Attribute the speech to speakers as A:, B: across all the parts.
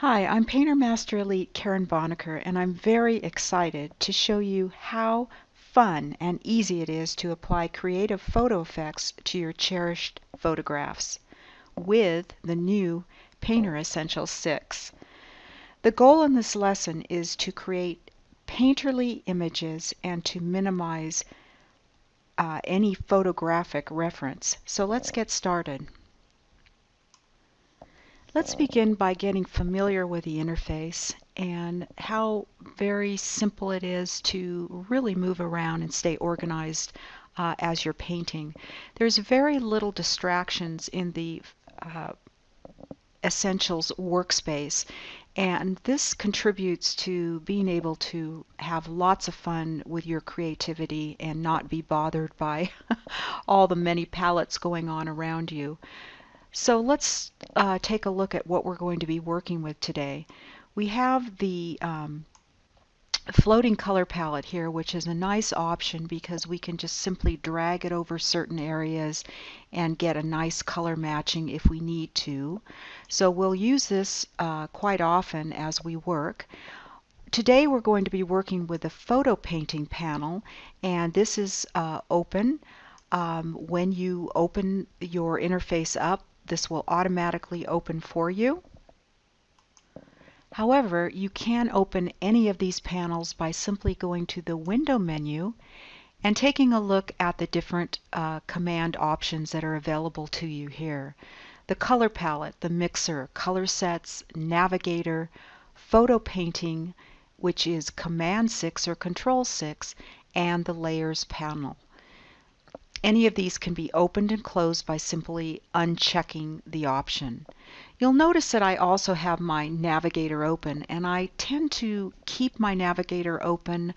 A: Hi, I'm Painter Master Elite Karen Bonaker and I'm very excited to show you how fun and easy it is to apply creative photo effects to your cherished photographs with the new Painter Essentials 6. The goal in this lesson is to create painterly images and to minimize uh, any photographic reference. So let's get started. Let's begin by getting familiar with the interface and how very simple it is to really move around and stay organized uh, as you're painting. There's very little distractions in the uh, Essentials workspace and this contributes to being able to have lots of fun with your creativity and not be bothered by all the many palettes going on around you. So let's uh, take a look at what we're going to be working with today. We have the um, floating color palette here, which is a nice option because we can just simply drag it over certain areas and get a nice color matching if we need to. So we'll use this uh, quite often as we work. Today we're going to be working with the photo painting panel and this is uh, open. Um, when you open your interface up this will automatically open for you. However, you can open any of these panels by simply going to the Window menu and taking a look at the different uh, command options that are available to you here. The color palette, the mixer, color sets, navigator, photo painting, which is Command 6 or Control 6, and the layers panel. Any of these can be opened and closed by simply unchecking the option. You'll notice that I also have my navigator open and I tend to keep my navigator open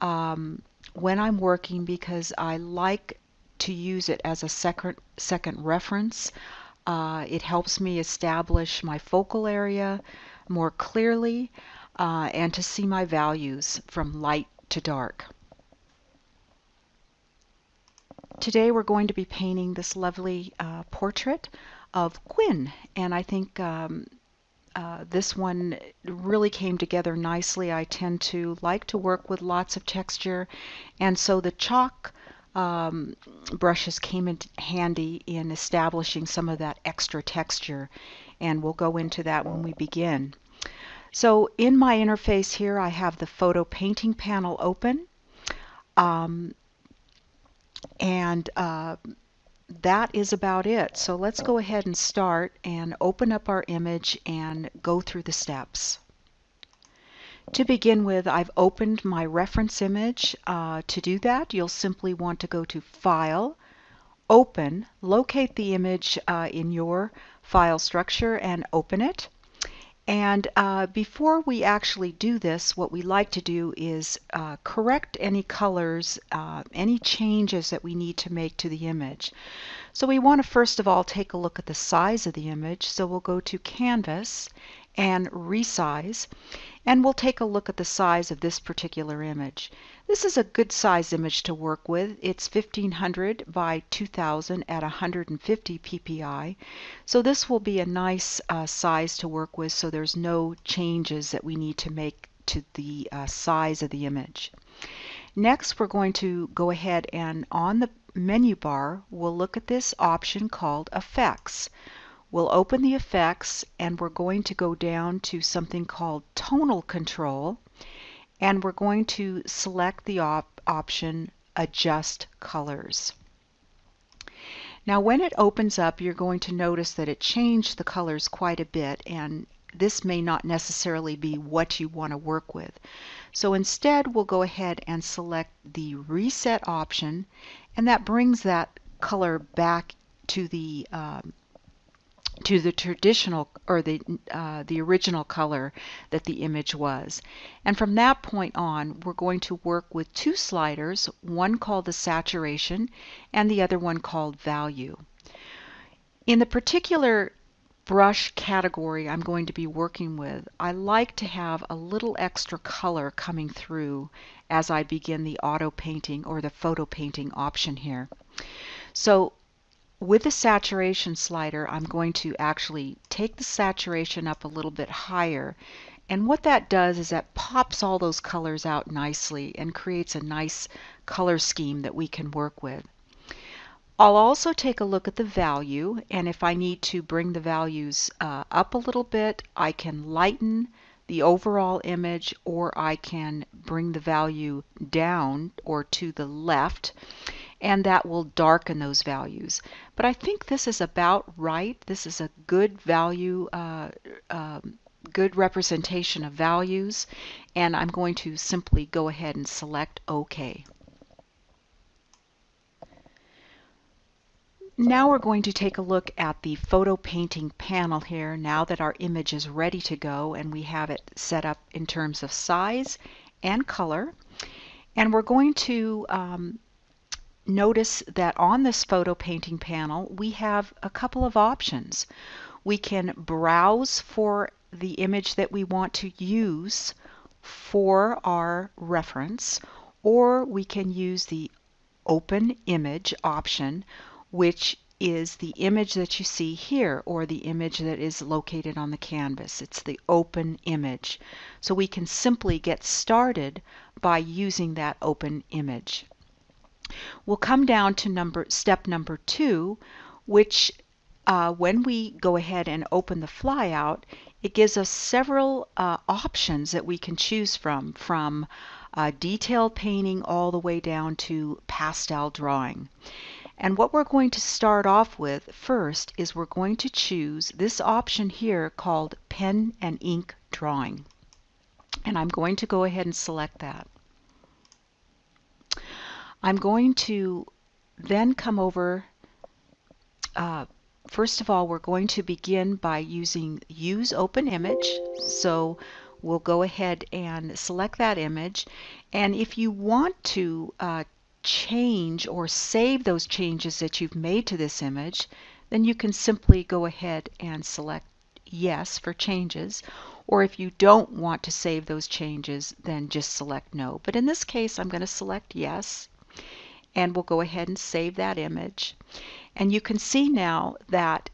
A: um, when I'm working because I like to use it as a second, second reference. Uh, it helps me establish my focal area more clearly uh, and to see my values from light to dark. Today we're going to be painting this lovely uh, portrait of Gwyn and I think um, uh, this one really came together nicely. I tend to like to work with lots of texture and so the chalk um, brushes came in handy in establishing some of that extra texture and we'll go into that when we begin. So in my interface here I have the photo painting panel open. Um, and uh, that is about it. So let's go ahead and start and open up our image and go through the steps. To begin with, I've opened my reference image. Uh, to do that, you'll simply want to go to File, Open, locate the image uh, in your file structure and open it. And uh, before we actually do this, what we like to do is uh, correct any colors, uh, any changes that we need to make to the image. So we want to first of all take a look at the size of the image. So we'll go to Canvas and Resize, and we'll take a look at the size of this particular image. This is a good size image to work with. It's 1500 by 2000 at 150 ppi. So this will be a nice uh, size to work with so there's no changes that we need to make to the uh, size of the image. Next we're going to go ahead and on the menu bar we'll look at this option called Effects. We'll open the effects and we're going to go down to something called tonal control and we're going to select the op option adjust colors. Now when it opens up you're going to notice that it changed the colors quite a bit and this may not necessarily be what you want to work with. So instead we'll go ahead and select the reset option and that brings that color back to the um, to the traditional or the uh, the original color that the image was. And from that point on, we're going to work with two sliders, one called the saturation and the other one called value. In the particular brush category I'm going to be working with, I like to have a little extra color coming through as I begin the auto painting or the photo painting option here. So with the saturation slider, I'm going to actually take the saturation up a little bit higher. And what that does is that pops all those colors out nicely and creates a nice color scheme that we can work with. I'll also take a look at the value and if I need to bring the values uh, up a little bit I can lighten the overall image or I can bring the value down or to the left and that will darken those values. But I think this is about right. This is a good value, uh, um, good representation of values and I'm going to simply go ahead and select OK. Now we're going to take a look at the photo painting panel here now that our image is ready to go and we have it set up in terms of size and color. And we're going to um, notice that on this photo painting panel we have a couple of options. We can browse for the image that we want to use for our reference or we can use the open image option which is the image that you see here or the image that is located on the canvas. It's the open image. So we can simply get started by using that open image. We'll come down to number step number two, which uh, when we go ahead and open the flyout, it gives us several uh, options that we can choose from, from uh, detailed painting all the way down to pastel drawing. And what we're going to start off with first is we're going to choose this option here called pen and ink drawing. And I'm going to go ahead and select that. I'm going to then come over, uh, first of all, we're going to begin by using use open image. So we'll go ahead and select that image. And if you want to uh, change or save those changes that you've made to this image, then you can simply go ahead and select yes for changes. Or if you don't want to save those changes, then just select no. But in this case, I'm going to select yes. And we'll go ahead and save that image. And you can see now that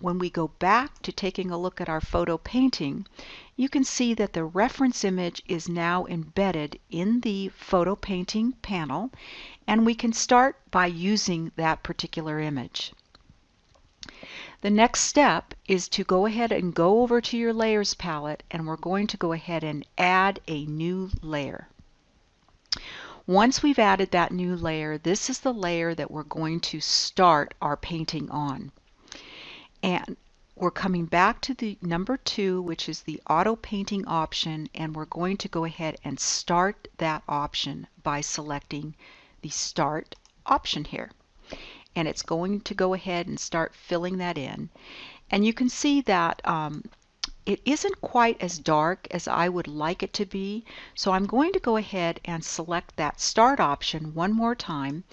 A: when we go back to taking a look at our photo painting, you can see that the reference image is now embedded in the photo painting panel and we can start by using that particular image. The next step is to go ahead and go over to your layers palette and we're going to go ahead and add a new layer. Once we've added that new layer, this is the layer that we're going to start our painting on. And we're coming back to the number two, which is the auto painting option, and we're going to go ahead and start that option by selecting the start option here. And it's going to go ahead and start filling that in. And you can see that um, it isn't quite as dark as I would like it to be. So I'm going to go ahead and select that start option one more time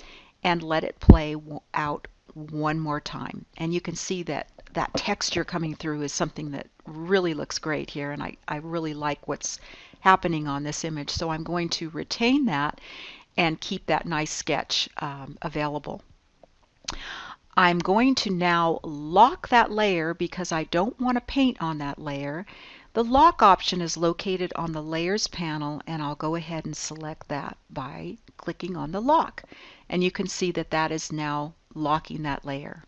A: and let it play out one more time. And you can see that that texture coming through is something that really looks great here and I, I really like what's happening on this image so I'm going to retain that and keep that nice sketch um, available. I'm going to now lock that layer because I don't want to paint on that layer. The lock option is located on the layers panel and I'll go ahead and select that by clicking on the lock and you can see that that is now locking that layer.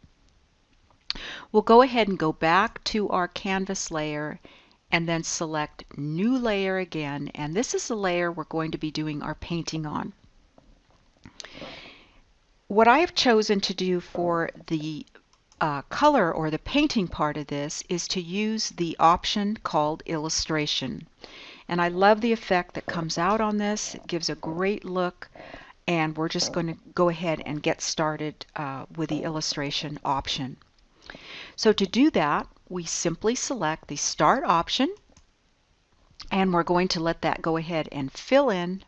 A: We'll go ahead and go back to our canvas layer and then select new layer again and this is the layer we're going to be doing our painting on. What I have chosen to do for the uh, color or the painting part of this is to use the option called illustration and I love the effect that comes out on this. It gives a great look and we're just going to go ahead and get started uh, with the illustration option. So to do that, we simply select the Start option, and we're going to let that go ahead and fill in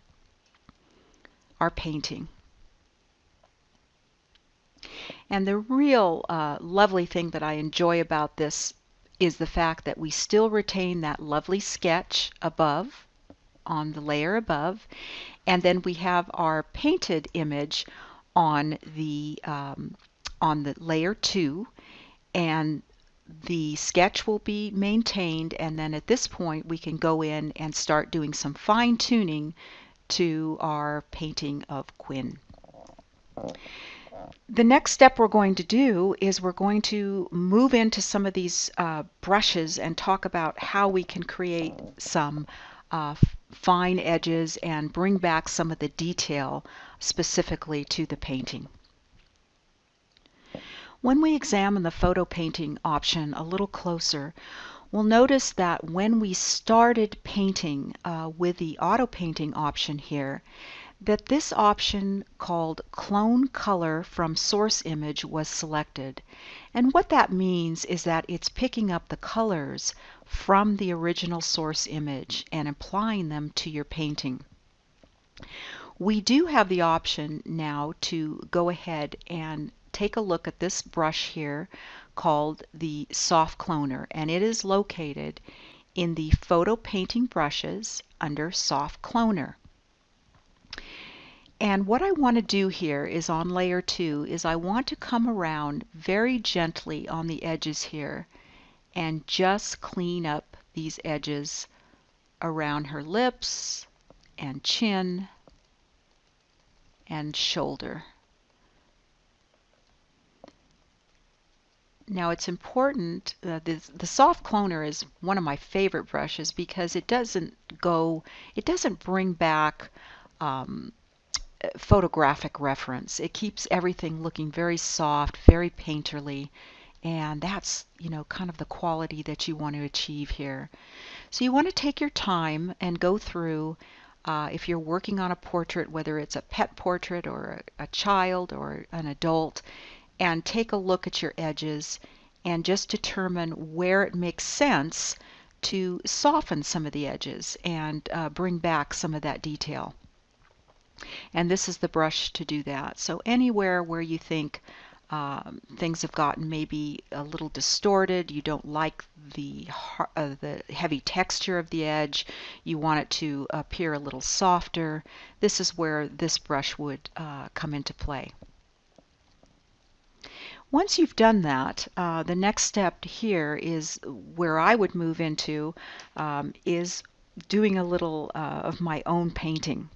A: our painting. And the real uh, lovely thing that I enjoy about this is the fact that we still retain that lovely sketch above on the layer above and then we have our painted image on the um, on the layer 2 and the sketch will be maintained and then at this point we can go in and start doing some fine tuning to our painting of Quinn. The next step we're going to do is we're going to move into some of these uh, brushes and talk about how we can create some uh, fine edges and bring back some of the detail specifically to the painting. When we examine the photo painting option a little closer, we'll notice that when we started painting uh, with the auto painting option here, that this option called clone color from source image was selected. And what that means is that it's picking up the colors from the original source image and applying them to your painting. We do have the option now to go ahead and take a look at this brush here called the Soft Cloner and it is located in the Photo Painting Brushes under Soft Cloner. And what I want to do here is on layer 2 is I want to come around very gently on the edges here and just clean up these edges around her lips and chin and shoulder. Now it's important, uh, the, the soft cloner is one of my favorite brushes because it doesn't go, it doesn't bring back um, photographic reference. It keeps everything looking very soft, very painterly, and that's, you know, kind of the quality that you want to achieve here. So you want to take your time and go through uh, if you're working on a portrait, whether it's a pet portrait or a, a child or an adult, and take a look at your edges and just determine where it makes sense to soften some of the edges and uh, bring back some of that detail. And this is the brush to do that. So anywhere where you think um, things have gotten maybe a little distorted, you don't like the, uh, the heavy texture of the edge, you want it to appear a little softer, this is where this brush would uh, come into play. Once you've done that, uh, the next step here is where I would move into um, is doing a little uh, of my own painting.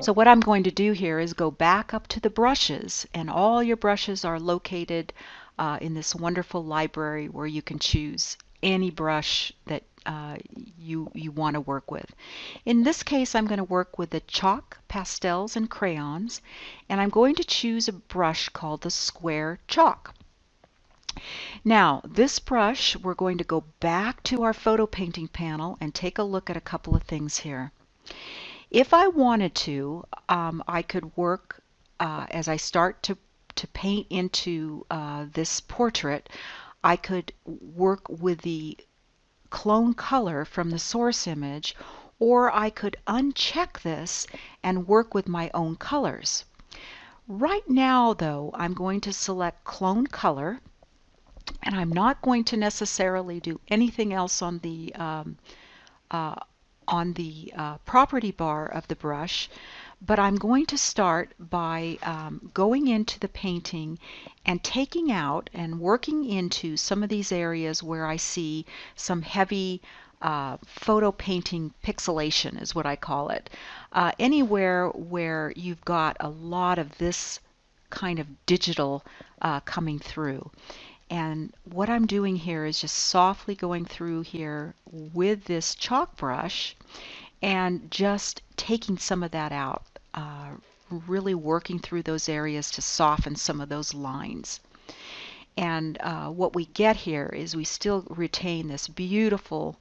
A: So what I'm going to do here is go back up to the brushes and all your brushes are located uh, in this wonderful library where you can choose any brush that uh, you, you want to work with. In this case, I'm going to work with the chalk, pastels, and crayons, and I'm going to choose a brush called the square chalk. Now, this brush, we're going to go back to our photo painting panel and take a look at a couple of things here. If I wanted to, um, I could work uh, as I start to, to paint into uh, this portrait, I could work with the clone color from the source image or I could uncheck this and work with my own colors. Right now though I'm going to select clone color and I'm not going to necessarily do anything else on the um, uh, on the uh, property bar of the brush but I'm going to start by um, going into the painting and taking out and working into some of these areas where I see some heavy uh, photo painting pixelation is what I call it. Uh, anywhere where you've got a lot of this kind of digital uh, coming through. And what I'm doing here is just softly going through here with this chalk brush and just taking some of that out uh, really working through those areas to soften some of those lines. And uh, what we get here is we still retain this beautiful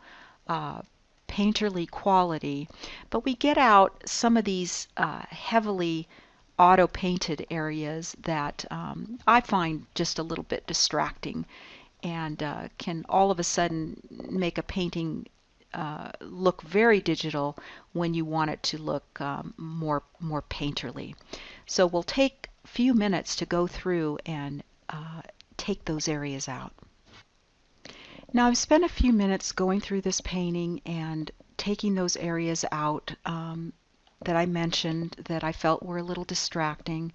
A: uh, painterly quality, but we get out some of these uh, heavily auto painted areas that um, I find just a little bit distracting and uh, can all of a sudden make a painting uh, look very digital when you want it to look um, more more painterly. So we'll take a few minutes to go through and uh, take those areas out. Now I've spent a few minutes going through this painting and taking those areas out um, that I mentioned that I felt were a little distracting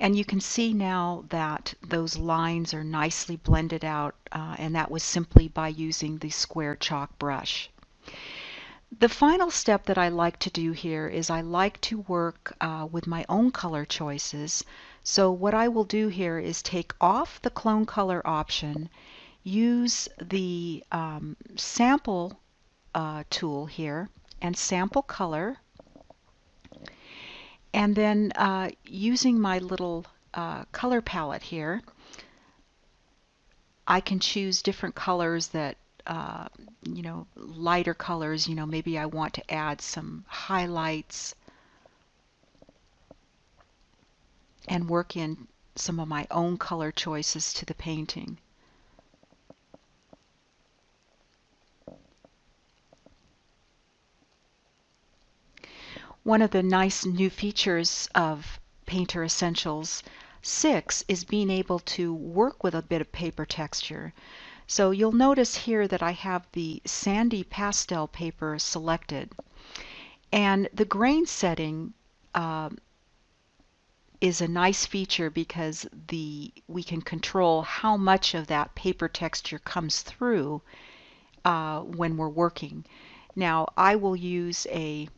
A: And you can see now that those lines are nicely blended out uh, and that was simply by using the square chalk brush. The final step that I like to do here is I like to work uh, with my own color choices. So what I will do here is take off the clone color option, use the um, sample uh, tool here and sample color and then uh, using my little uh, color palette here, I can choose different colors that, uh, you know, lighter colors, you know, maybe I want to add some highlights and work in some of my own color choices to the painting. One of the nice new features of Painter Essentials 6 is being able to work with a bit of paper texture. So you'll notice here that I have the sandy pastel paper selected. And the grain setting uh, is a nice feature because the we can control how much of that paper texture comes through uh, when we're working. Now I will use a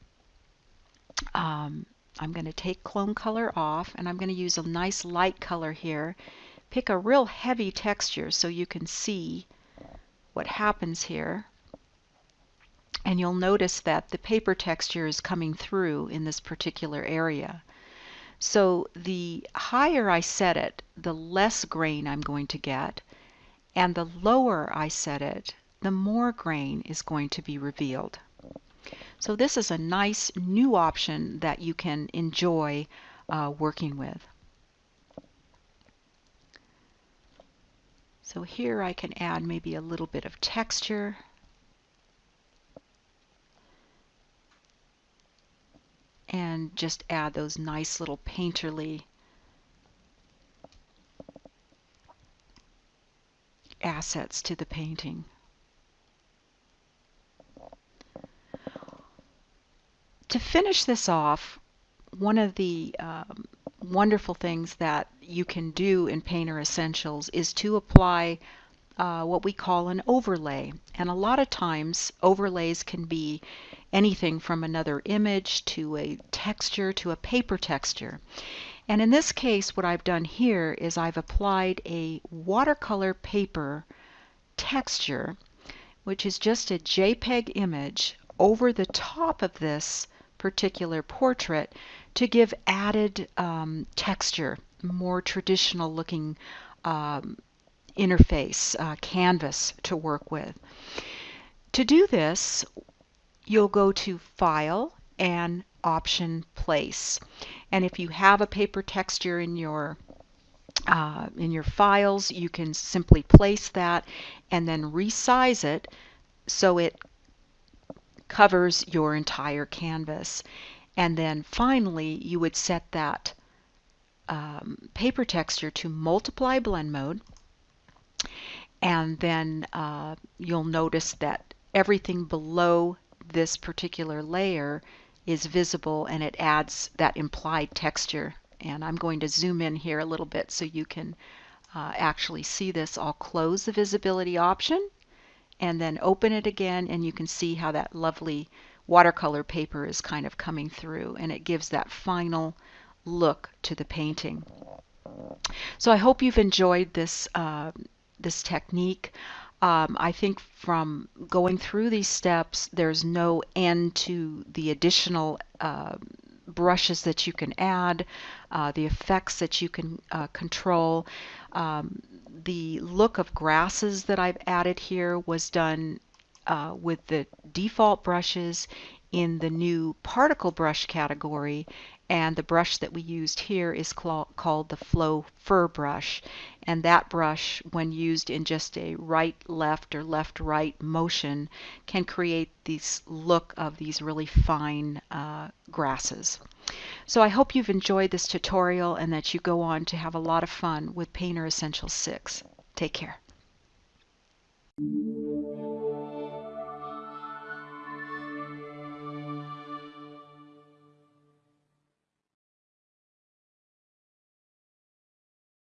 A: um, I'm going to take clone color off and I'm going to use a nice light color here. Pick a real heavy texture so you can see what happens here. And you'll notice that the paper texture is coming through in this particular area. So the higher I set it, the less grain I'm going to get. And the lower I set it, the more grain is going to be revealed. So this is a nice new option that you can enjoy uh, working with. So here I can add maybe a little bit of texture. And just add those nice little painterly assets to the painting. To finish this off, one of the um, wonderful things that you can do in Painter Essentials is to apply uh, what we call an overlay. And a lot of times overlays can be anything from another image to a texture to a paper texture. And in this case what I've done here is I've applied a watercolor paper texture which is just a JPEG image over the top of this particular portrait to give added um, texture, more traditional looking um, interface, uh, canvas to work with. To do this, you'll go to File and Option Place. And if you have a paper texture in your uh, in your files, you can simply place that and then resize it so it covers your entire canvas. And then finally, you would set that um, paper texture to multiply blend mode. And then uh, you'll notice that everything below this particular layer is visible and it adds that implied texture. And I'm going to zoom in here a little bit so you can uh, actually see this. I'll close the visibility option and then open it again and you can see how that lovely watercolor paper is kind of coming through and it gives that final look to the painting. So I hope you've enjoyed this, uh, this technique. Um, I think from going through these steps, there's no end to the additional uh, brushes that you can add, uh, the effects that you can uh, control. Um, the look of grasses that I've added here was done uh, with the default brushes in the new particle brush category and the brush that we used here is called the Flow Fur brush and that brush when used in just a right left or left right motion can create this look of these really fine uh, grasses. So I hope you've enjoyed this tutorial and that you go on to have a lot of fun with Painter Essentials 6. Take care.